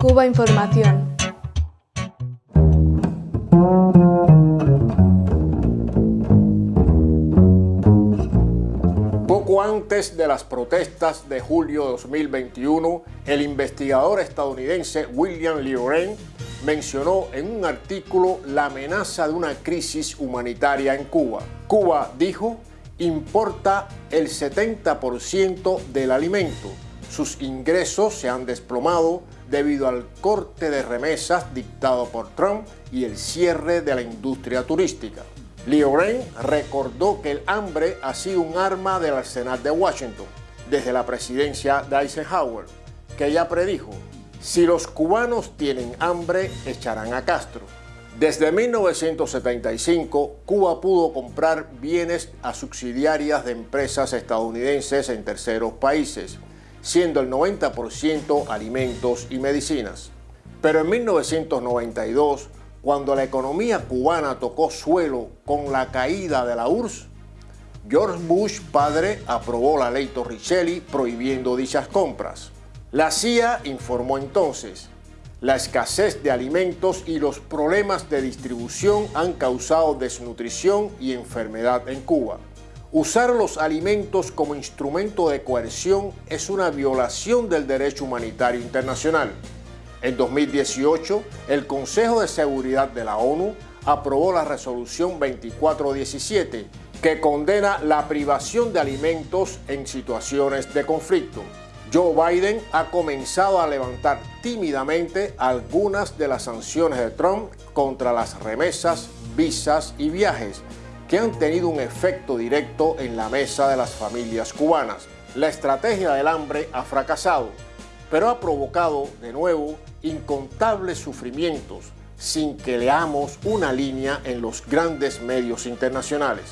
Cuba Información. Poco antes de las protestas de julio de 2021, el investigador estadounidense William Lioren mencionó en un artículo la amenaza de una crisis humanitaria en Cuba. Cuba, dijo, importa el 70% del alimento. Sus ingresos se han desplomado debido al corte de remesas dictado por Trump y el cierre de la industria turística. Leo Ren recordó que el hambre ha sido un arma del arsenal de Washington desde la presidencia de Eisenhower, que ya predijo, si los cubanos tienen hambre, echarán a Castro. Desde 1975, Cuba pudo comprar bienes a subsidiarias de empresas estadounidenses en terceros países, siendo el 90% alimentos y medicinas. Pero en 1992, cuando la economía cubana tocó suelo con la caída de la URSS, George Bush padre aprobó la ley Torricelli prohibiendo dichas compras. La CIA informó entonces, la escasez de alimentos y los problemas de distribución han causado desnutrición y enfermedad en Cuba. Usar los alimentos como instrumento de coerción es una violación del derecho humanitario internacional. En 2018, el Consejo de Seguridad de la ONU aprobó la resolución 2417, que condena la privación de alimentos en situaciones de conflicto. Joe Biden ha comenzado a levantar tímidamente algunas de las sanciones de Trump contra las remesas, visas y viajes, que han tenido un efecto directo en la mesa de las familias cubanas. La estrategia del hambre ha fracasado, pero ha provocado de nuevo incontables sufrimientos sin que leamos una línea en los grandes medios internacionales.